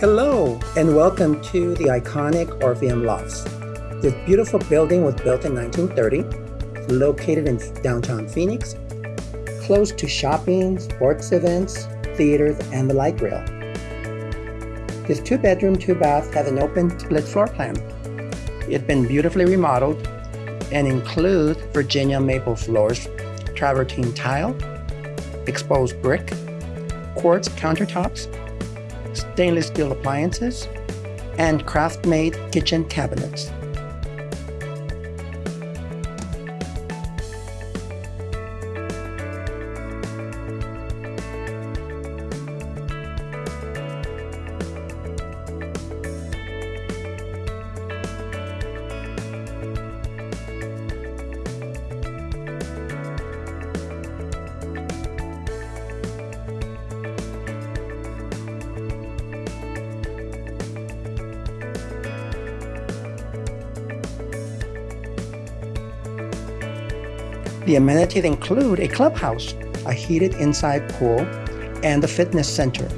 Hello, and welcome to the iconic Orpheum Lofts. This beautiful building was built in 1930, located in downtown Phoenix, close to shopping, sports events, theaters, and the light rail. This two-bedroom, two-bath has an open split floor plan. It's been beautifully remodeled and includes Virginia maple floors, travertine tile, exposed brick, quartz countertops, stainless steel appliances, and craft-made kitchen cabinets. The amenities include a clubhouse, a heated inside pool, and a fitness center.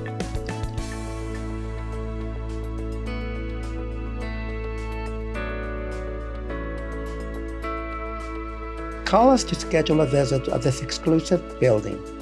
Call us to schedule a visit of this exclusive building.